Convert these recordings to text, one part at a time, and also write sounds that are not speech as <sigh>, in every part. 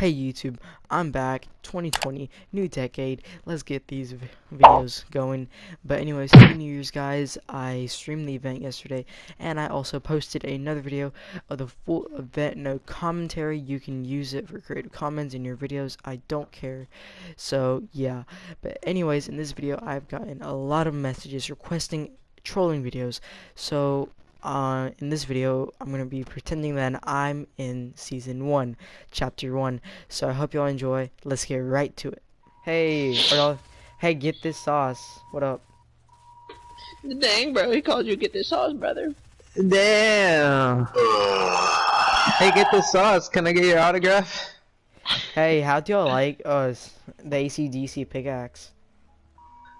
Hey YouTube, I'm back, 2020, new decade, let's get these videos going. But anyways, happy New Year's guys, I streamed the event yesterday, and I also posted another video of the full event, no commentary, you can use it for Creative Commons in your videos, I don't care. So yeah, but anyways, in this video I've gotten a lot of messages requesting trolling videos, so uh, in this video, I'm going to be pretending that I'm in Season 1, Chapter 1. So I hope y'all enjoy. Let's get right to it. Hey, y'all, hey, get this sauce. What up? Dang, bro, he called you get this sauce, brother. Damn. hey, get this sauce. Can I get your autograph? Hey, how do y'all like us, the ACDC pickaxe?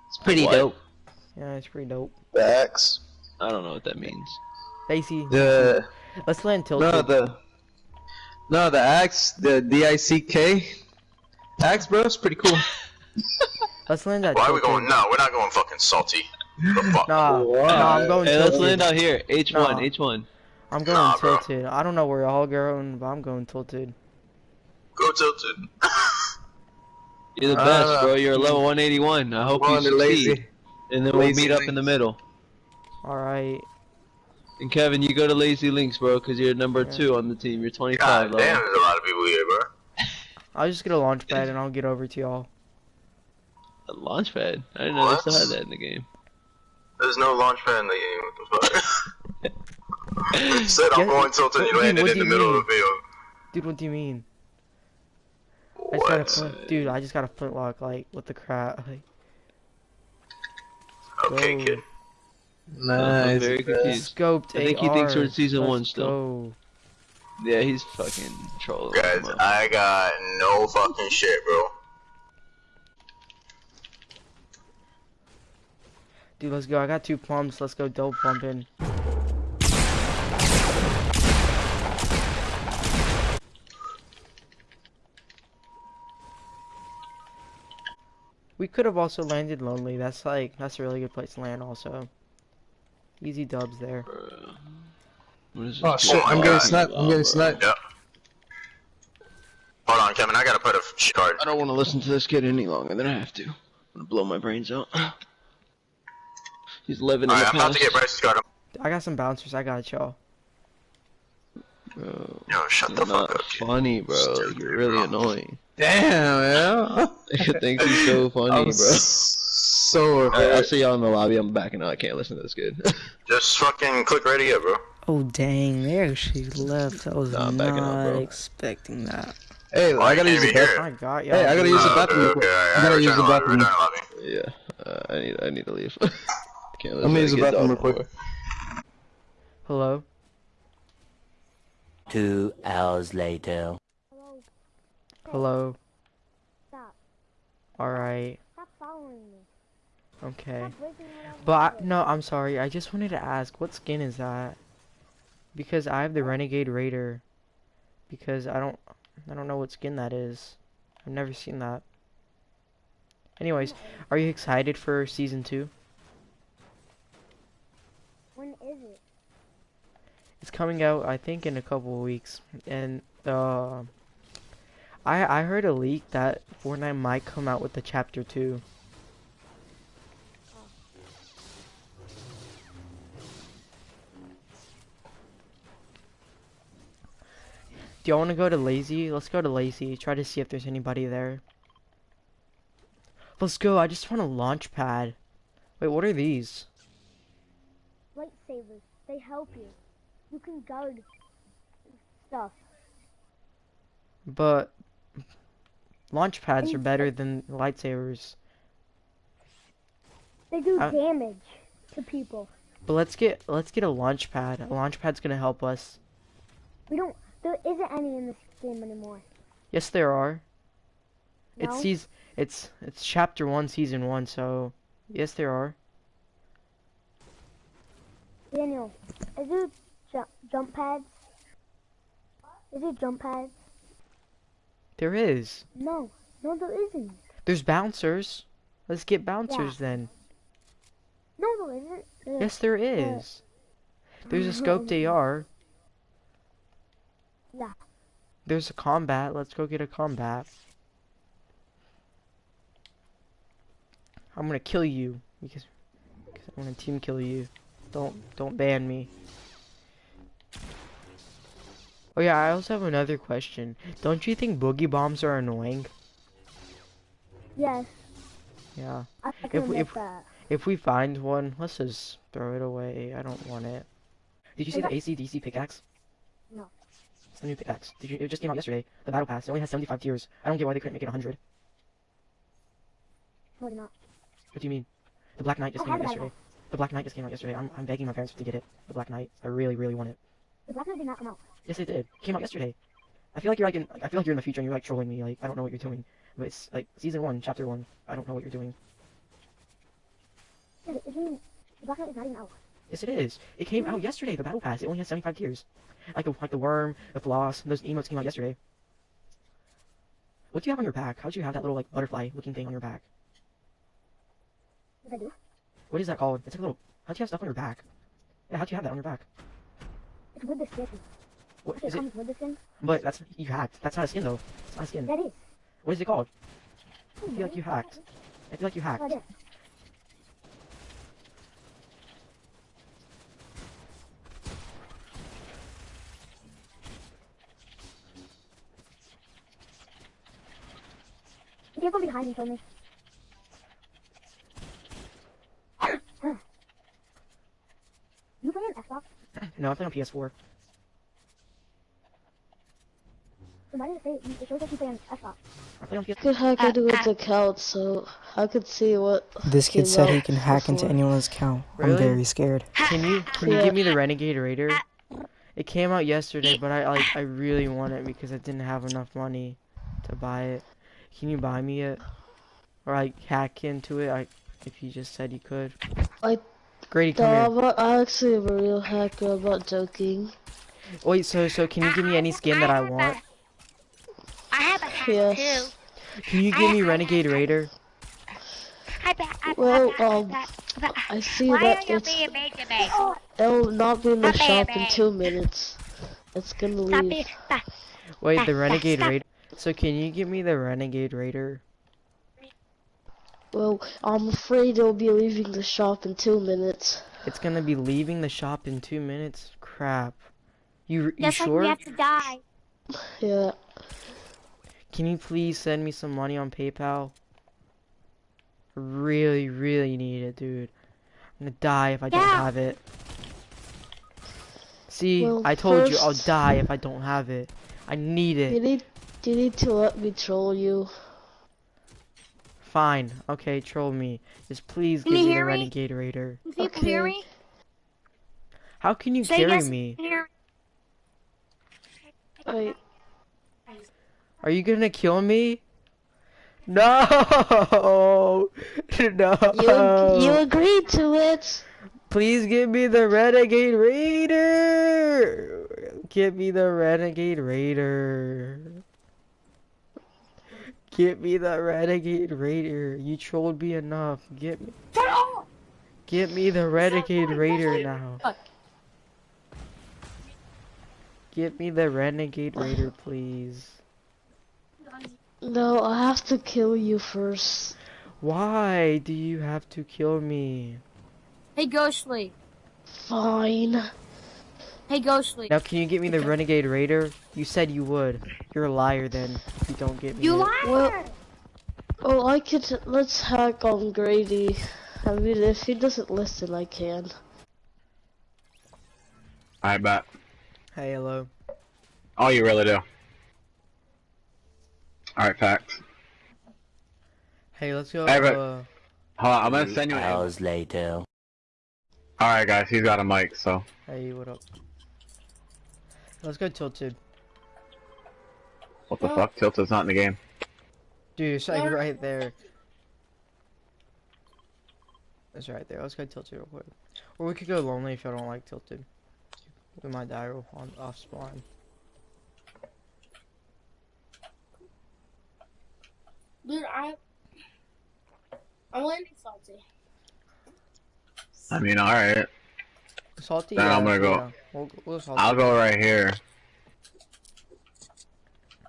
It's pretty What? dope. Yeah, it's pretty dope. Facts. I don't know what that means. AC, The let's land tilted. no the no the axe the D I C K axe, bro. It's pretty cool. <laughs> Let's land that Why are we going? No, we're not going fucking salty. The fuck? Nah, nah, I'm going Hey, let's land out here. H1, Nah. H1. I'm going Nah, bro. tilted. I don't know where y'all going, but I'm going tilted. Go tilted. <laughs> You're the Uh, best, bro. You're level 181. I hope Come you on, the succeed. lazy. And then we'll lazy meet up in the middle. Alright. And Kevin, you go to Lazy Links, bro, because you're number Yeah. two on the team. You're 25 God level. damn, there's a lot of people here, bro. <laughs> I'll just get a launch pad and I'll get over to y'all. A launch pad. I didn't know What? they still had that in the game. There's no launch pad in the game. What the fuck? <laughs> Said I'm going tilted. what You landed in the middle mean? of the field. Dude, what do you mean? I just got a What? flint, dude. I just got a flintlock. Like, what the crap? Like, Okay, Go. kid. I'm Nice. very confused. scoped. I think he thinks we're in season Let's one still. Go. Yeah, he's fucking trolling. Guys, I got no fucking shit, bro. Dude, let's go. I got two pumps. Let's go double pumping. We could have also landed lonely. That's like that's a really good place to land. Also, easy dubs there. Bro. What is Oh this shit! dude I'm getting talking sniped. I'm about, getting bro? sniped. Yep. Hold on, Kevin. I gotta put a shit card. I don't want to listen to this kid any longer than I have to. I'm gonna blow my brains out. <sighs> He's living in Alright, the I'm about to get Bryce's card. I got some bouncers. I got y'all. Bro, Yo, shut the not fuck up, kid. funny, bro. Stupid, you're really bro. annoying. Damn, man. <laughs> He thinks he's so <laughs> funny, bro. <laughs> so Alright, I'll see y'all in the lobby. I'm backing out. I can't listen to this kid. <laughs> Just fucking click ready up, bro. Oh dang! there she left. I was Nah, I'm backing out, not bro. expecting that. Hey, Why I gotta use the bathroom. I got y'all. Hey, I gotta use the bathroom. Okay, okay, I gotta use the bathroom. yeah, uh, I need I need to leave. <laughs> can't listen Let me to use the bathroom real quick. Hello. Two hours later. Hello. Stop. All right. Stop following me. Okay. Stop breaking what I'm But I, no, I'm sorry. I just wanted to ask, what skin is that? Because I have the Renegade Raider. Because I don't, I don't know what skin that is. I've never seen that. Anyways, are you excited for season two? When is it? It's coming out, I think, in a couple of weeks. And uh, I I heard a leak that Fortnite might come out with the chapter two. Do y'all want to go to Lazy? Let's go to Lazy. Try to see if there's anybody there. Let's go. I just want a launch pad. Wait, what are these? Lightsabers. They help you. You can guard stuff. But launch pads are better than lightsabers. They do Uh, damage to people. But let's get let's get a launch pad. A launch pad's gonna help us. We don't. There isn't any in this game anymore. Yes, there are. No? It's seas it's it's chapter one, season one. So yes, there are. Daniel, is there ju- jump pads? Is there jump pads? There is. No. No, there isn't. There's bouncers. Let's get bouncers then. No, there isn't. There- Yes, there is. There's a scoped AR. Yeah. there's a combat. Let's go get a combat. I'm gonna kill you because, because I'm gonna team kill you. Don't don't ban me. Oh yeah, I also have another question. Don't you think boogie bombs are annoying? Yes, Yeah. If we- if- that. If we find one, let's just throw it away. I don't want it. Did you see the ACDC pickaxe? No. It's the new pickaxe. Did you? It just came out yesterday. The battle pass. It only has 75 tiers. I don't get why they couldn't make it 100. No, they're not. What do you mean? The Black Knight just I came out yesterday. The Black Knight just came out yesterday. I'm, I'm begging my parents to get it. The Black Knight. I really, really want it. The Black Knight did not come out. Yes, it did. It came out yesterday. I feel like you're like in, I feel like you're in the future and you're like trolling me. Like I don't know what you're doing. But it's like season one, chapter one. I don't know what you're doing. Yeah, it isn't, the Black Knight is not even out. Yes, it is. It came out yesterday. The battle pass. It only has 75 tiers. Like the like the worm, the floss. Those emotes came out yesterday. What do you have on your back? How'd you have that little like butterfly looking thing on your back? I do. What is that called? It's like a little. How'd you have stuff on your back? Yeah, how'd you have that on your back? It's with the skin. What It is it? comes with the skin. But that's you hacked. That's not a skin though. It's not a skin. That is. What is it called? Oh, I feel like you hacked. I feel like you hacked. Oh, right there. If you're going behind me, kill me. you play an Xbox? No, I'm playing on PS4. Then why did it say it shows that you play on Xbox? I play on PS4. could hack into its account, so I could see what. This kid kid said said he he can can hack hack into into anyone's account. Really? I'm very scared. Can you can you give me the Renegade Raider? It came out yesterday, but I like I really want it because I didn't have enough money to buy it. Can you buy me it? Or like hack into it? I if you just said you could. I- Grady, No, come here. I'm I actually am a real hacker. I'm not joking. Wait, so so can you give me any skin that I want? I have a hat Yes. too. Can you give me Renegade Raider? I bet. I Well, I, um, I, I, I see why that are you it's being mean to me? it'll not be in the shop it, in two minutes. It's gonna leave. Wait, the Renegade stop. Raider. So can you give me the Renegade Raider? Well, I'm afraid it'll be leaving the shop in two minutes. It's gonna be leaving the shop in two minutes. Crap. You you Just like sure? we have to die. Yeah. Can you please send me some money on PayPal? Really, really need it, dude. I'm gonna die if I don't have it. See, Well, I told you I'll die if I don't have it. I need You it. need you need to let me troll you. Fine. Okay, troll me. Just please Can give me the? Renegade Raider. Can people hear Okay. me? How can you Say carry yes. me? Can you hear Wait, Are you gonna kill me? No! <laughs> no! you you agreed to it. Please give me the Renegade Raider! Give me the Renegade Raider. Give me the Renegade Raider. You trolled me enough. Get me. Get me the Renegade Raider now. Get me the Renegade Raider, please. No, I have to kill you first. Why do you have to kill me? Hey, Ghostly. Fine. Hey, Ghostly. Now, can you get me the Renegade Raider? You said you would. You're a liar then. If you don't get me. You it. liar! Well- Oh, I could. Let's hack on Grady. I mean, if he doesn't listen, I can. I bet. Hey, hello. Oh, you really do. Alright, facts. Hey, let's go. Hey, but- uh, Hold on, I'm gonna send you an Hours later. Alright, guys, he's got a mic, so. hey, what up? Let's go tilted. What the fuck? Tilted's not in the game. Dude, it's like right there. It's right there. Let's go tilted real quick. Or we could go lonely if y'all don't like tilted. We might die real on off spawn. Dude, I. I'm landing salty. I mean, alright. Salty. Then I'm gonna go- yeah. We'll, we'll. I'll go right here.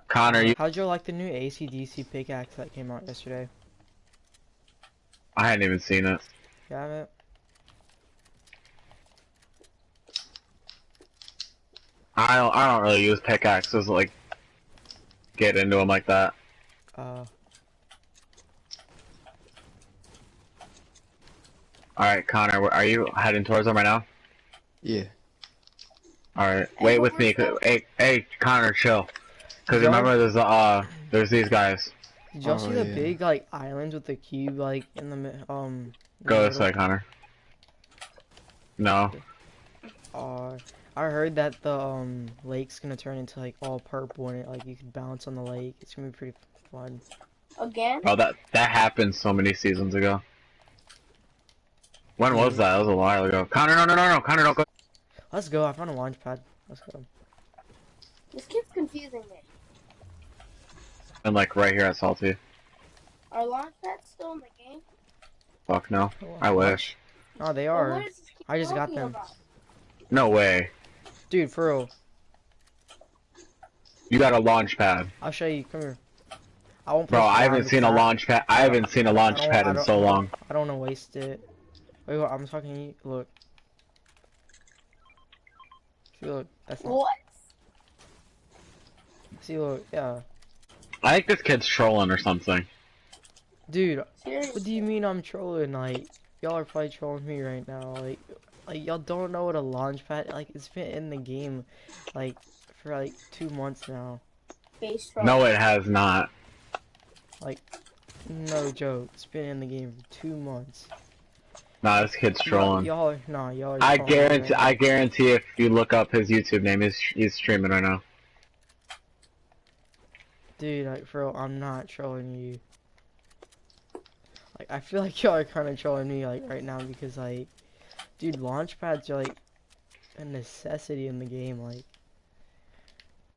Connor, you. How'd you like the new ACDC pickaxe that came out yesterday? I hadn't even seen it. You haven't? I don't. I don't really use pickaxes. Like, get into them like that. Uh, All right, Connor, are you heading towards them right now? Yeah. All right, wait with me. Hey, hey, Connor, chill. Cause remember, there's uh, there's these guys. did y'all Oh, see the yeah. big like islands with the cube like in the mi- um? Go the this way, Connor. No. Uh, I heard that the um lake's gonna turn into like all purple and it like you can bounce on the lake. It's gonna be pretty fun. Again? Oh, that that happened so many seasons ago. When was that? That was a while ago. Connor, no, no, no, no, Connor, don't go. Let's go. I found a launch pad. Let's go. This keeps confusing me. And like right here at Salty. Are launch pads still in the game? Fuck no. Oh, I wish. Oh, they are. what does this keep I just got them. about? No way. Dude, for real. You got a launch pad, I'll show you. Come here. I won't. bro. I haven't seen a launch pad. I haven't seen a launch pad in so long. I don't want to waste it. Wait, what, I'm talking. Look. See, look. That's not. What? See, look. Yeah. I think this kid's trolling or something. Dude, Seriously? what do you mean I'm trolling? Like, y'all are probably trolling me right now. Like, like y'all don't know what a launch pad. Like, it's been in the game, like, for like two months now. No, it has not. Like, no joke. It's been in the game for two months. Nah, this kid's trolling. y'all nah. Y'all. I guarantee. I guarantee if you look up his YouTube name, he's he's streaming right now. Dude, like, for real, I'm not trolling you. Like, I feel like <laughs> y'all are kind of trolling me, like, right now, because, like, dude, launch pads are, like, a necessity in the game, like,